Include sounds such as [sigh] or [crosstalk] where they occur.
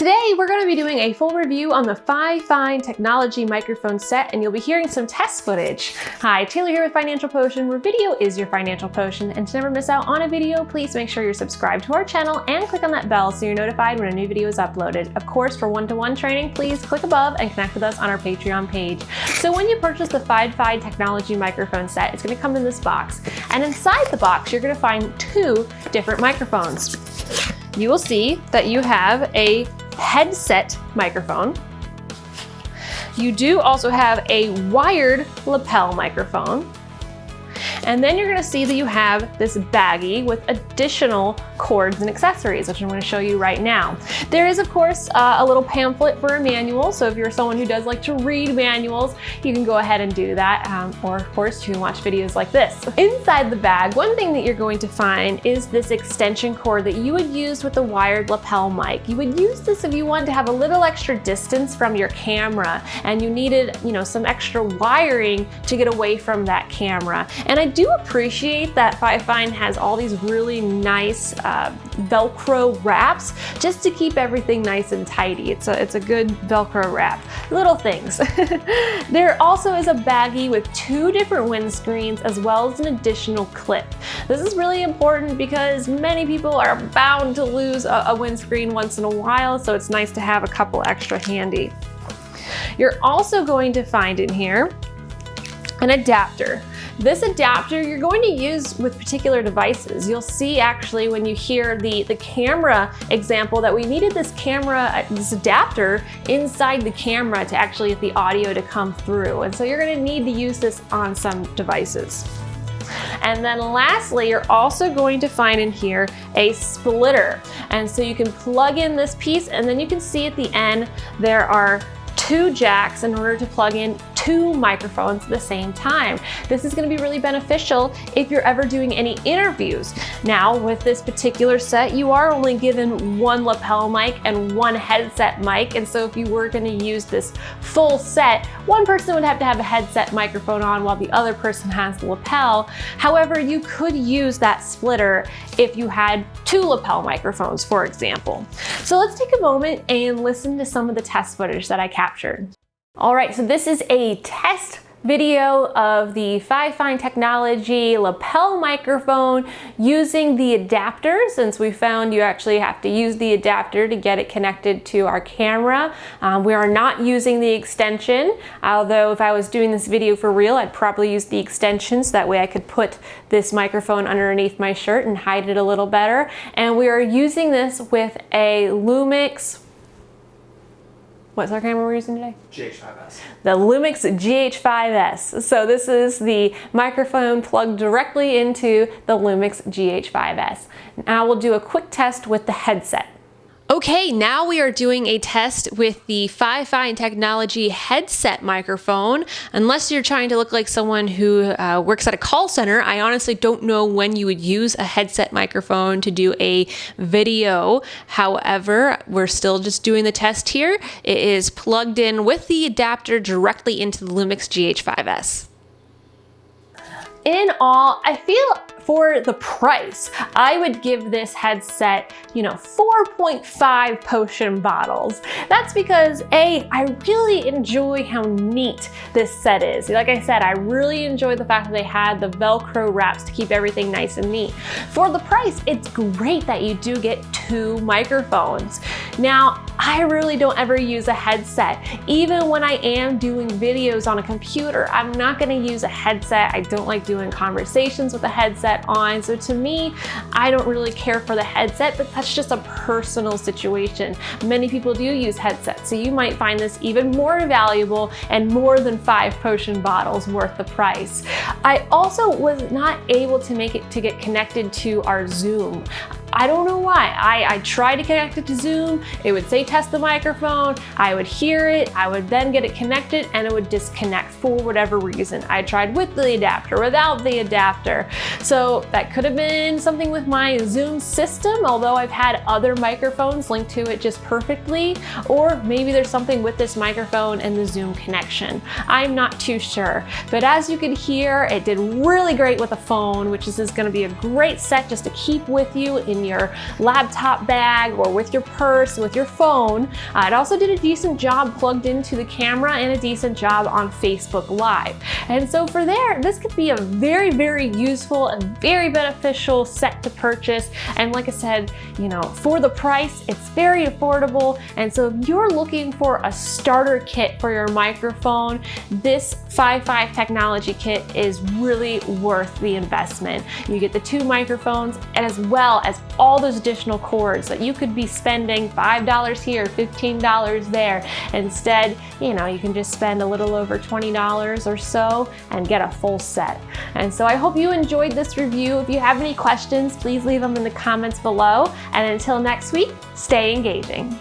Today, we're going to be doing a full review on the Fifine Technology microphone set, and you'll be hearing some test footage. Hi, Taylor here with Financial Potion, where video is your financial potion. And to never miss out on a video, please make sure you're subscribed to our channel and click on that bell so you're notified when a new video is uploaded. Of course, for one-to-one -one training, please click above and connect with us on our Patreon page. So when you purchase the Fifine Technology microphone set, it's going to come in this box. And inside the box, you're going to find two different microphones. You will see that you have a headset microphone. You do also have a wired lapel microphone. And then you're gonna see that you have this baggie with additional cords and accessories, which I'm gonna show you right now. There is, of course, uh, a little pamphlet for a manual. So if you're someone who does like to read manuals, you can go ahead and do that. Um, or of course, you can watch videos like this. Inside the bag, one thing that you're going to find is this extension cord that you would use with the wired lapel mic. You would use this if you wanted to have a little extra distance from your camera and you needed, you know, some extra wiring to get away from that camera. And I do appreciate that Fifine has all these really nice uh, Velcro wraps just to keep everything nice and tidy. It's a, it's a good Velcro wrap. Little things. [laughs] there also is a baggie with two different windscreens as well as an additional clip. This is really important because many people are bound to lose a, a windscreen once in a while, so it's nice to have a couple extra handy. You're also going to find in here an adapter. This adapter you're going to use with particular devices. You'll see actually when you hear the, the camera example that we needed this camera, this adapter inside the camera to actually get the audio to come through. And so you're gonna need to use this on some devices. And then lastly, you're also going to find in here a splitter. And so you can plug in this piece and then you can see at the end, there are two jacks in order to plug in two microphones at the same time. This is gonna be really beneficial if you're ever doing any interviews. Now, with this particular set, you are only given one lapel mic and one headset mic. And so if you were gonna use this full set, one person would have to have a headset microphone on while the other person has the lapel. However, you could use that splitter if you had two lapel microphones, for example. So let's take a moment and listen to some of the test footage that I captured. All right, so this is a test video of the Fifine Technology lapel microphone using the adapter since we found you actually have to use the adapter to get it connected to our camera. Um, we are not using the extension, although if I was doing this video for real, I'd probably use the extension so that way I could put this microphone underneath my shirt and hide it a little better. And we are using this with a Lumix What's our camera we're using today? GH5S. The Lumix GH5S. So this is the microphone plugged directly into the Lumix GH5S. Now we'll do a quick test with the headset. Okay, now we are doing a test with the Fifine Technology headset microphone. Unless you're trying to look like someone who uh, works at a call center, I honestly don't know when you would use a headset microphone to do a video. However, we're still just doing the test here. It is plugged in with the adapter directly into the Lumix GH5S. In all, I feel for the price, I would give this headset, you know, 4.5 potion bottles. That's because A, I really enjoy how neat this set is. Like I said, I really enjoy the fact that they had the Velcro wraps to keep everything nice and neat. For the price, it's great that you do get two microphones. Now, I really don't ever use a headset. Even when I am doing videos on a computer, I'm not gonna use a headset. I don't like doing conversations with a headset on. So to me, I don't really care for the headset, but that's just a personal situation. Many people do use headsets, so you might find this even more valuable and more than five potion bottles worth the price. I also was not able to make it to get connected to our Zoom. I don't know why. I, I tried to connect it to Zoom, it would say test the microphone, I would hear it, I would then get it connected and it would disconnect for whatever reason. I tried with the adapter, without the adapter. So that could have been something with my Zoom system, although I've had other microphones linked to it just perfectly, or maybe there's something with this microphone and the Zoom connection. I'm not too sure, but as you can hear, it did really great with a phone, which is, is gonna be a great set just to keep with you in your laptop bag or with your purse, with your phone. Uh, it also did a decent job plugged into the camera and a decent job on Facebook Live. And so for there, this could be a very, very useful and very beneficial set to purchase. And like I said, you know, for the price, it's very affordable. And so if you're looking for a starter kit for your microphone, this Fi-Fi technology kit is really worth the investment. You get the two microphones as well as all those additional cords that you could be spending $5 here, $15 there. Instead, you know, you can just spend a little over $20 or so and get a full set. And so I hope you enjoyed this review. If you have any questions, please leave them in the comments below. And until next week, stay engaging.